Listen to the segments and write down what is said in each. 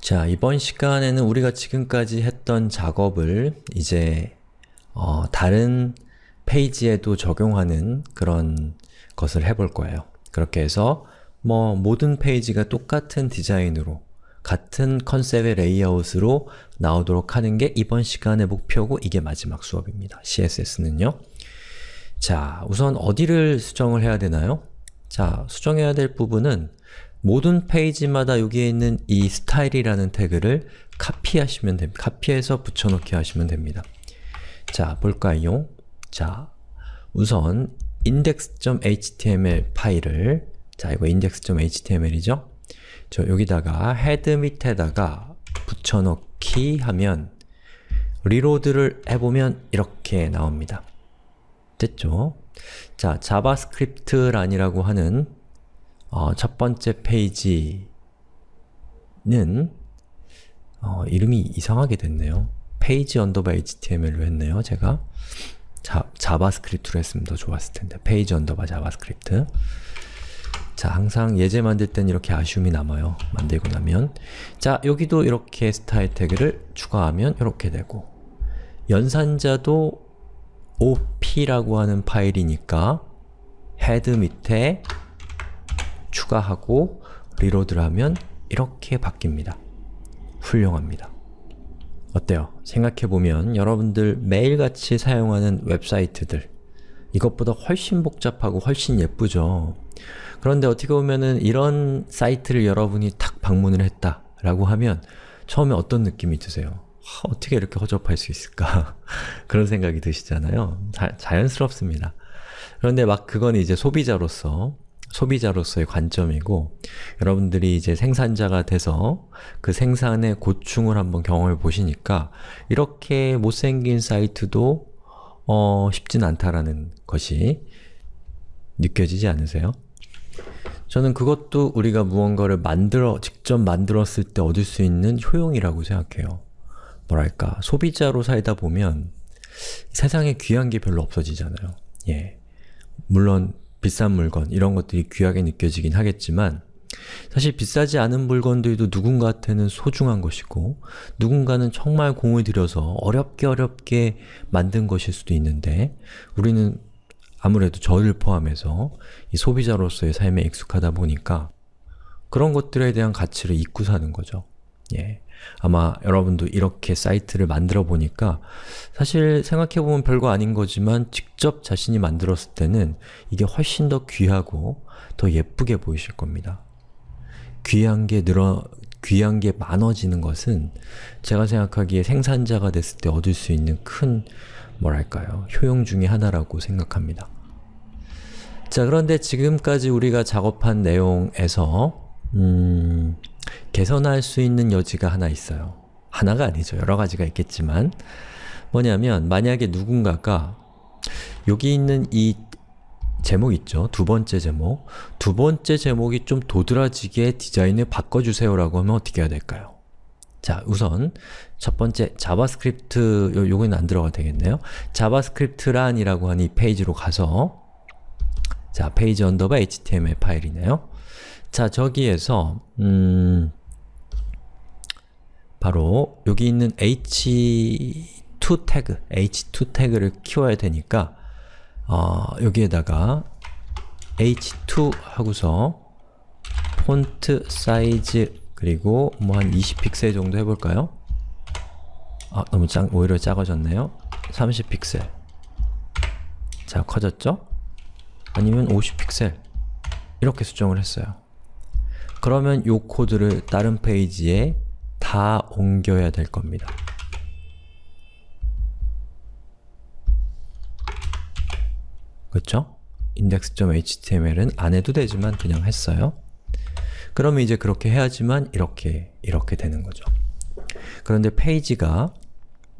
자, 이번 시간에는 우리가 지금까지 했던 작업을 이제 어, 다른 페이지에도 적용하는 그런 것을 해볼 거예요. 그렇게 해서 뭐 모든 페이지가 똑같은 디자인으로 같은 컨셉의 레이아웃으로 나오도록 하는 게 이번 시간의 목표고 이게 마지막 수업입니다. CSS는요. 자, 우선 어디를 수정을 해야 되나요? 자, 수정해야 될 부분은 모든 페이지마다 여기에 있는 이 스타일이라는 태그를 카피하시면 됩니다. 카피해서 붙여넣기 하시면 됩니다. 자, 볼까요? 자, 우선 index.html 파일을 자, 이거 index.html이죠? 저 여기다가 헤드 밑에다가 붙여넣기 하면 reload를 해보면 이렇게 나옵니다. 됐죠? 자, JavaScript란이라고 하는 어, 첫 번째 페이지는 어, 이름이 이상하게 됐네요. 페이지 underbar html로 했네요, 제가. 자, JavaScript로 했으면 더 좋았을 텐데. 페이지 underbar JavaScript. 자, 항상 예제 만들 땐 이렇게 아쉬움이 남아요. 만들고 나면. 자, 여기도 이렇게 스타일 태그를 추가하면 이렇게 되고 연산자도 op라고 하는 파일이니까 헤드 밑에 추가하고 reload를 하면 이렇게 바뀝니다. 훌륭합니다. 어때요? 생각해보면 여러분들 매일같이 사용하는 웹사이트들 이것보다 훨씬 복잡하고 훨씬 예쁘죠? 그런데 어떻게 보면은 이런 사이트를 여러분이 탁 방문을 했다 라고 하면 처음에 어떤 느낌이 드세요? 하, 어떻게 이렇게 허접할 수 있을까? 그런 생각이 드시잖아요. 자, 자연스럽습니다. 그런데 막 그건 이제 소비자로서 소비자로서의 관점이고 여러분들이 이제 생산자가 돼서 그 생산의 고충을 한번 경험해 보시니까 이렇게 못생긴 사이트도 어, 쉽진 않다라는 것이 느껴지지 않으세요? 저는 그것도 우리가 무언가를 만들어, 직접 만들었을 때 얻을 수 있는 효용이라고 생각해요. 뭐랄까, 소비자로 살다 보면 세상에 귀한 게 별로 없어지잖아요. 예. 물론 비싼 물건, 이런 것들이 귀하게 느껴지긴 하겠지만 사실 비싸지 않은 물건들도 누군가한테는 소중한 것이고 누군가는 정말 공을 들여서 어렵게 어렵게 만든 것일 수도 있는데 우리는 아무래도 저를 포함해서 이 소비자로서의 삶에 익숙하다 보니까 그런 것들에 대한 가치를 잊고 사는 거죠. 예. 아마 여러분도 이렇게 사이트를 만들어 보니까 사실 생각해보면 별거 아닌 거지만 직접 자신이 만들었을 때는 이게 훨씬 더 귀하고 더 예쁘게 보이실 겁니다. 귀한 게 늘어, 귀한 게 많아지는 것은 제가 생각하기에 생산자가 됐을 때 얻을 수 있는 큰 뭐랄까요, 효용 중의 하나라고 생각합니다. 자, 그런데 지금까지 우리가 작업한 내용에서 음, 개선할 수 있는 여지가 하나 있어요. 하나가 아니죠. 여러 가지가 있겠지만 뭐냐면 만약에 누군가가 여기 있는 이 제목 있죠? 두 번째 제목 두 번째 제목이 좀 도드라지게 디자인을 바꿔주세요 라고 하면 어떻게 해야 될까요? 자, 우선 첫 번째 JavaScript, 요, 요거는 안 들어가도 되겠네요. JavaScript란이라고 하는 이 페이지로 가서 자, 페이지 underbar html 파일이네요. 자, 저기에서 음, 바로 여기 있는 h2 태그, h2 태그를 키워야 되니까 어, 여기에다가 h2 하고서 폰트 사이즈 그리고 뭐 한 20픽셀 정도 해볼까요? 아, 너무 작, 오히려 작아졌네요. 30픽셀 자, 커졌죠? 아니면 50픽셀 이렇게 수정을 했어요. 그러면 이 코드를 다른 페이지에 다 옮겨야 될 겁니다. 그렇죠? index.html은 안 해도 되지만 그냥 했어요. 그러면 이제 그렇게 해야지만 이렇게, 이렇게 되는 거죠. 그런데 페이지가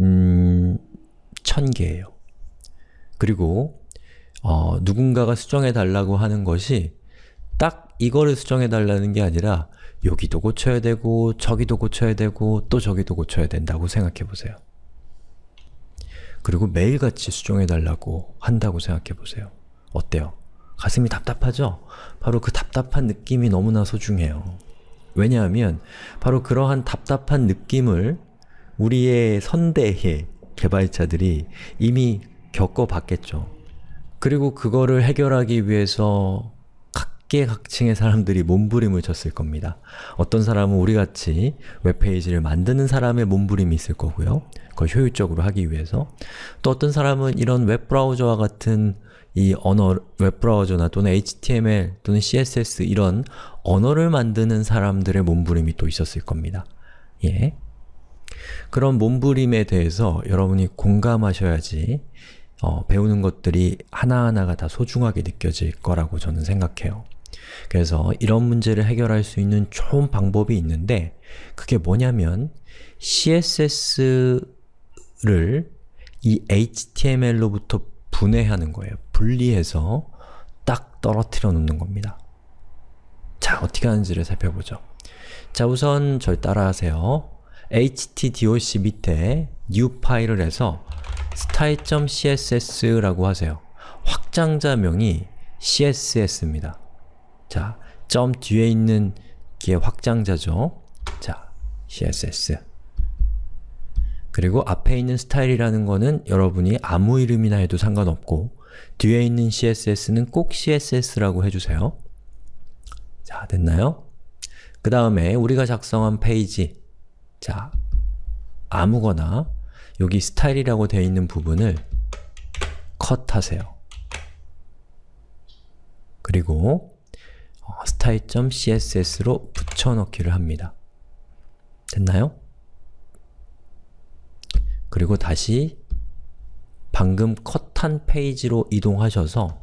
음... 1000개예요. 그리고 어, 누군가가 수정해 달라고 하는 것이 딱 이거를 수정해 달라는 게 아니라 여기도 고쳐야 되고 저기도 고쳐야 되고 또 저기도 고쳐야 된다고 생각해 보세요. 그리고 매일같이 수정해 달라고 한다고 생각해 보세요. 어때요? 가슴이 답답하죠? 바로 그 답답한 느낌이 너무나 소중해요. 왜냐하면 바로 그러한 답답한 느낌을 우리의 선대의 개발자들이 이미 겪어봤겠죠. 그리고 그거를 해결하기 위해서 각계각층의 사람들이 몸부림을 쳤을 겁니다. 어떤 사람은 우리같이 웹페이지를 만드는 사람의 몸부림이 있을 거고요. 그걸 효율적으로 하기 위해서 또 어떤 사람은 이런 웹브라우저와 같은 이 언어, 웹브라우저나 또는 HTML 또는 CSS 이런 언어를 만드는 사람들의 몸부림이 또 있었을 겁니다. 예. 그런 몸부림에 대해서 여러분이 공감하셔야지 어, 배우는 것들이 하나하나가 다 소중하게 느껴질 거라고 저는 생각해요. 그래서 이런 문제를 해결할 수 있는 좋은 방법이 있는데 그게 뭐냐면 CSS를 이 HTML로부터 분해하는 거예요. 분리해서 딱 떨어뜨려 놓는 겁니다. 자, 어떻게 하는지를 살펴보죠. 자, 우선 절 따라하세요. htdoc 밑에 new 파일을 해서 style.css라고 하세요. 확장자명이 css입니다. 자, 점 뒤에 있는 게 확장자죠. 자, css 그리고 앞에 있는 스타일이라는 거는 여러분이 아무 이름이나 해도 상관없고 뒤에 있는 CSS는 꼭 CSS라고 해주세요. 자, 됐나요? 그 다음에 우리가 작성한 페이지 자, 아무거나 여기 스타일이라고 되어 있는 부분을 컷하세요. 그리고 어, style.css로 붙여넣기를 합니다. 됐나요? 그리고 다시 방금 컷한 페이지로 이동하셔서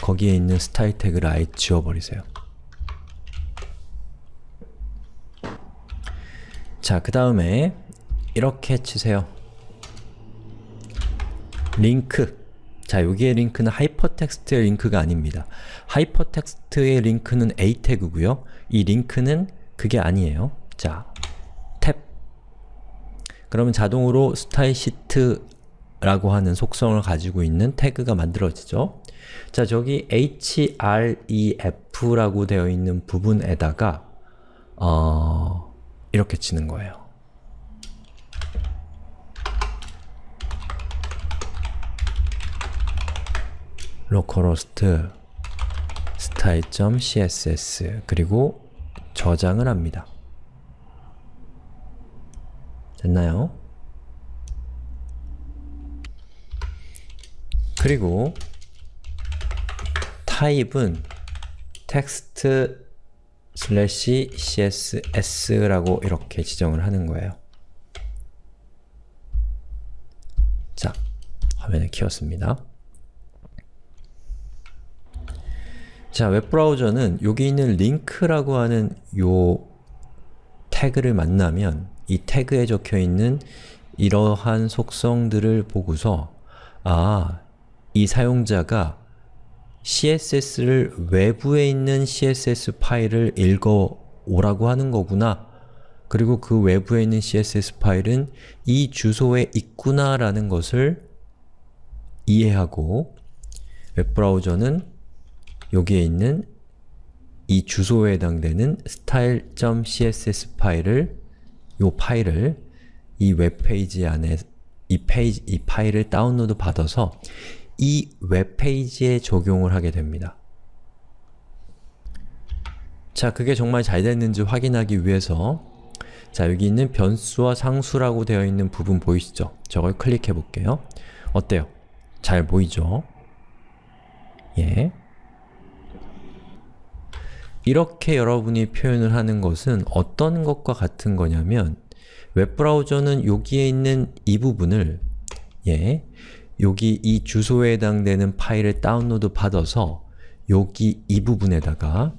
거기에 있는 스타일 태그를 아예 지워버리세요. 자, 그 다음에 이렇게 치세요. 링크 자, 여기에 링크는 하이퍼텍스트의 링크가 아닙니다. 하이퍼텍스트의 링크는 a 태그고요. 이 링크는 그게 아니에요. 자, 탭 그러면 자동으로 style sheet라고 하는 속성을 가지고 있는 태그가 만들어지죠. 자, 저기 href라고 되어 있는 부분에다가 어, 이렇게 치는 거예요. Localhost style.css 그리고 저장을 합니다. 됐나요? 그리고 타입은 text slash css라고 이렇게 지정을 하는 거예요. 자, 화면을 키웠습니다. 자, 웹브라우저는 여기 있는 링크라고 하는 요 태그를 만나면 이 태그에 적혀있는 이러한 속성들을 보고서 아, 이 사용자가 CSS를 외부에 있는 CSS 파일을 읽어 오라고 하는 거구나. 그리고 그 외부에 있는 CSS 파일은 이 주소에 있구나 라는 것을 이해하고 웹브라우저는 여기에 있는 이 주소에 해당되는 style.css 파일을 이 파일을 이 웹페이지 안에 이 페이지, 이 파일을 다운로드 받아서 이 웹페이지에 적용을 하게 됩니다. 자, 그게 정말 잘 됐는지 확인하기 위해서 자, 여기 있는 변수와 상수라고 되어 있는 부분 보이시죠? 저걸 클릭해 볼게요. 어때요? 잘 보이죠? 예. 이렇게 여러분이 표현을 하는 것은 어떤 것과 같은 거냐면 웹브라우저는 여기에 있는 이 부분을 예, 여기 이 주소에 해당되는 파일을 다운로드 받아서 여기 이 부분에다가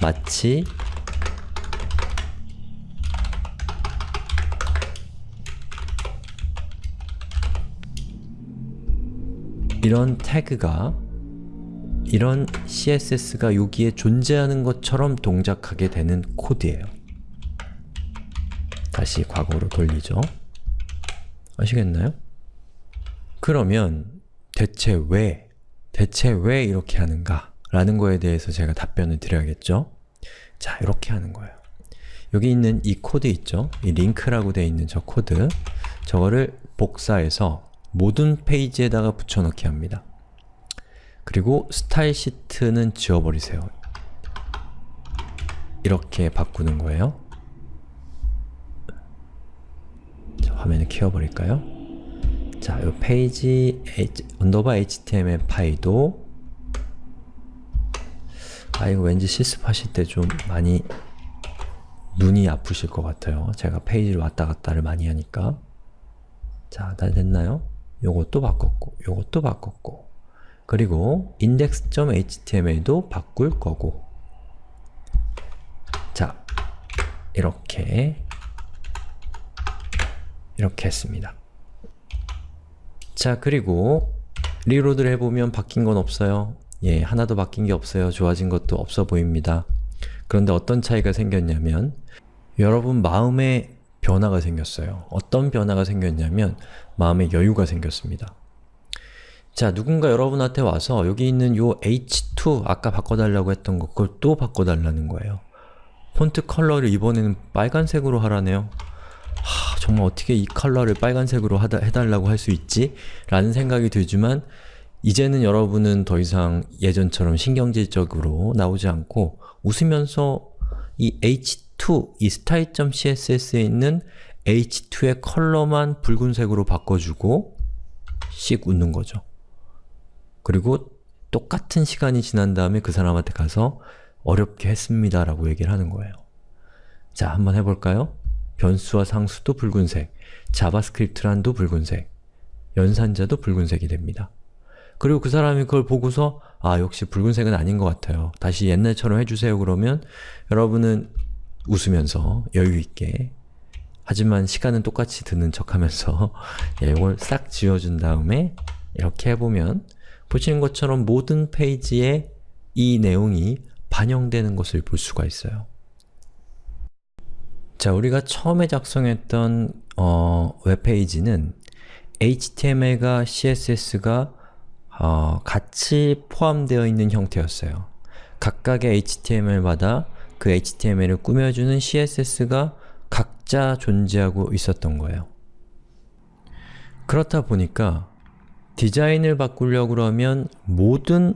마치 이런 태그가 이런 CSS가 여기에 존재하는 것처럼 동작하게 되는 코드예요. 다시 과거로 돌리죠. 아시겠나요? 그러면 대체 왜, 대체 왜 이렇게 하는가? 라는 거에 대해서 제가 답변을 드려야겠죠? 자, 이렇게 하는 거예요. 여기 있는 이 코드 있죠? 이 링크라고 되어 있는 저 코드 저거를 복사해서 모든 페이지에다가 붙여넣기 합니다. 그리고 style sheet는 지워버리세요. 이렇게 바꾸는 거예요. 자, 화면을 키워버릴까요? 자, 이 페이지 underbar html 파일도 아 이거 왠지 실습하실 때 좀 많이 눈이 아프실 것 같아요. 제가 페이지를 왔다 갔다를 많이 하니까 자, 다 됐나요? 요것도 바꿨고, 요것도 바꿨고 그리고 index.html도 바꿀 거고 자, 이렇게 이렇게 했습니다. 자, 그리고 리로드를 해보면 바뀐 건 없어요. 예, 하나도 바뀐 게 없어요. 좋아진 것도 없어 보입니다. 그런데 어떤 차이가 생겼냐면 여러분 마음에 변화가 생겼어요. 어떤 변화가 생겼냐면 마음의 여유가 생겼습니다. 자, 누군가 여러분한테 와서 여기 있는 요 h2 아까 바꿔달라고 했던 거 그걸 또 바꿔달라는 거예요. 폰트 컬러를 이번에는 빨간색으로 하라네요. 하, 정말 어떻게 이 컬러를 빨간색으로 하다, 해달라고 할 수 있지? 라는 생각이 들지만 이제는 여러분은 더 이상 예전처럼 신경질적으로 나오지 않고 웃으면서 이 h2, 이 style.css에 있는 h2의 컬러만 붉은색으로 바꿔주고 씩 웃는 거죠. 그리고 똑같은 시간이 지난 다음에 그 사람한테 가서 어렵게 했습니다 라고 얘기를 하는 거예요. 자, 한번 해볼까요? 변수와 상수도 붉은색, JavaScript란도 붉은색, 연산자도 붉은색이 됩니다. 그리고 그 사람이 그걸 보고서 아 역시 붉은색은 아닌 것 같아요. 다시 옛날처럼 해주세요 그러면 여러분은 웃으면서 여유있게 하지만 시간은 똑같이 드는 척하면서 예, 이걸 싹 지워준 다음에 이렇게 해보면 보시는 것처럼 모든 페이지에 이 내용이 반영되는 것을 볼 수가 있어요. 자, 우리가 처음에 작성했던 어, 웹페이지는 HTML과 CSS가 어, 같이 포함되어 있는 형태였어요. 각각의 HTML마다 그 HTML을 꾸며주는 CSS가 각자 존재하고 있었던 거예요. 그렇다 보니까 디자인을 바꾸려고 그러면 모든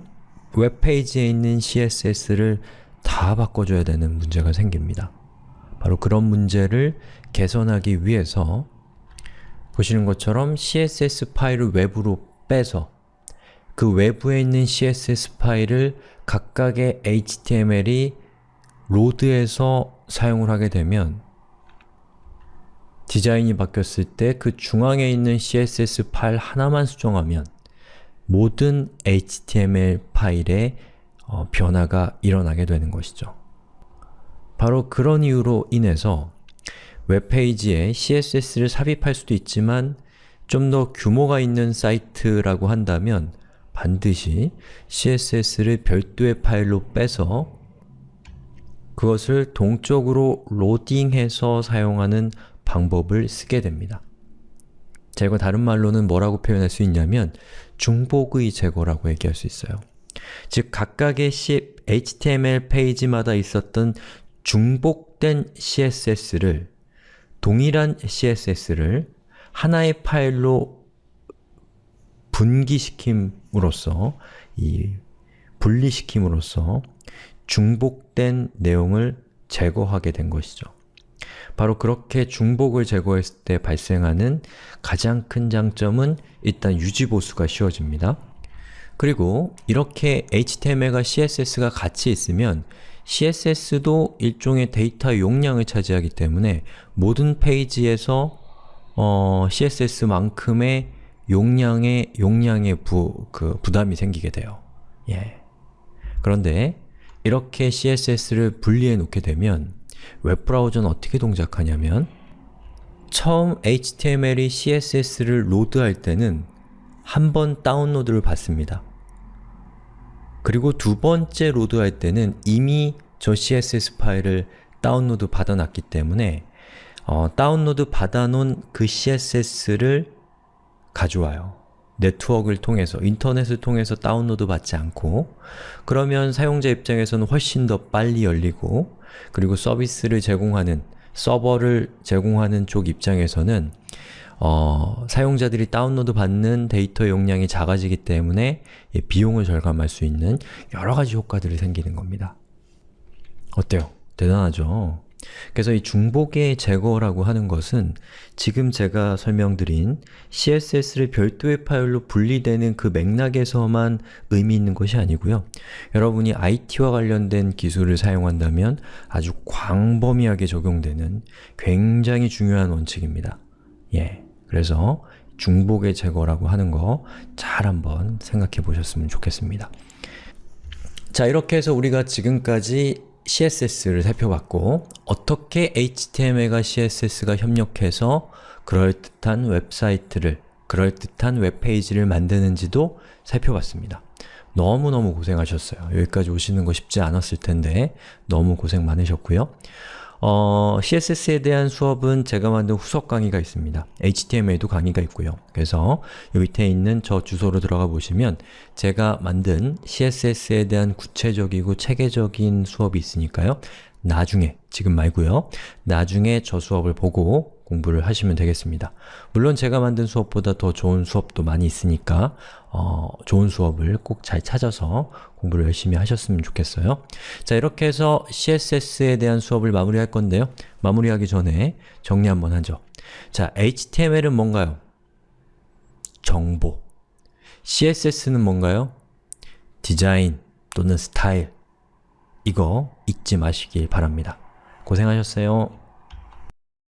웹페이지에 있는 CSS를 다 바꿔줘야 되는 문제가 생깁니다. 바로 그런 문제를 개선하기 위해서 보시는 것처럼 CSS 파일을 외부로 빼서 그 외부에 있는 CSS 파일을 각각의 HTML이 로드해서 사용을 하게 되면 디자인이 바뀌었을 때 그 중앙에 있는 CSS 파일 하나만 수정하면 모든 HTML 파일에 어, 변화가 일어나게 되는 것이죠. 바로 그런 이유로 인해서 웹페이지에 CSS를 삽입할 수도 있지만 좀 더 규모가 있는 사이트라고 한다면 반드시 CSS를 별도의 파일로 빼서 그것을 동적으로 로딩해서 사용하는 방법을 쓰게 됩니다. 자, 이거 다른 말로는 뭐라고 표현할 수 있냐면 중복의 제거라고 얘기할 수 있어요. 즉, 각각의 HTML 페이지마다 있었던 중복된 CSS를 동일한 CSS를 하나의 파일로 분기시킴으로써 이 분리시킴으로써 중복된 내용을 제거하게 된 것이죠. 바로 그렇게 중복을 제거했을 때 발생하는 가장 큰 장점은 일단 유지보수가 쉬워집니다. 그리고 이렇게 HTML과 CSS가 같이 있으면 CSS도 일종의 데이터 용량을 차지하기 때문에 모든 페이지에서 어, CSS만큼의 용량의 용량의 부, 그 부담이 생기게 돼요. 예. 그런데 이렇게 CSS를 분리해 놓게 되면 웹브라우저는 어떻게 동작하냐면 처음 HTML이 CSS를 로드할 때는 한 번 다운로드를 받습니다. 그리고 두 번째 로드할 때는 이미 저 CSS 파일을 다운로드 받아놨기 때문에 어, 다운로드 받아놓은 그 CSS를 가져와요. 네트워크를 통해서, 인터넷을 통해서 다운로드 받지 않고 그러면 사용자 입장에서는 훨씬 더 빨리 열리고 그리고 서비스를 제공하는, 서버를 제공하는 쪽 입장에서는 어, 사용자들이 다운로드 받는 데이터 용량이 작아지기 때문에 이 비용을 절감할 수 있는 여러 가지 효과들이 생기는 겁니다. 어때요? 대단하죠? 그래서 이 중복의 제거라고 하는 것은 지금 제가 설명드린 CSS를 별도의 파일로 분리되는 그 맥락에서만 의미 있는 것이 아니고요. 여러분이 IT와 관련된 기술을 사용한다면 아주 광범위하게 적용되는 굉장히 중요한 원칙입니다. 예, 그래서 중복의 제거라고 하는 거 잘 한번 생각해 보셨으면 좋겠습니다. 자, 이렇게 해서 우리가 지금까지 CSS를 살펴봤고 어떻게 HTML과 CSS가 협력해서 그럴듯한 웹사이트를, 그럴듯한 웹페이지를 만드는지도 살펴봤습니다. 너무너무 고생하셨어요. 여기까지 오시는 거 쉽지 않았을 텐데 너무 고생 많으셨고요. 어, CSS에 대한 수업은 제가 만든 후속 강의가 있습니다. HTML에도 강의가 있고요. 그래서 요 밑에 있는 저 주소로 들어가 보시면 제가 만든 CSS에 대한 구체적이고 체계적인 수업이 있으니까요. 나중에, 지금 말고요. 나중에 저 수업을 보고 공부를 하시면 되겠습니다. 물론 제가 만든 수업보다 더 좋은 수업도 많이 있으니까 어, 좋은 수업을 꼭 잘 찾아서 공부를 열심히 하셨으면 좋겠어요. 자, 이렇게 해서 CSS에 대한 수업을 마무리할 건데요. 마무리하기 전에 정리 한번 하죠. 자, HTML은 뭔가요? 정보. CSS는 뭔가요? 디자인 또는 스타일. 이거 잊지 마시길 바랍니다. 고생하셨어요.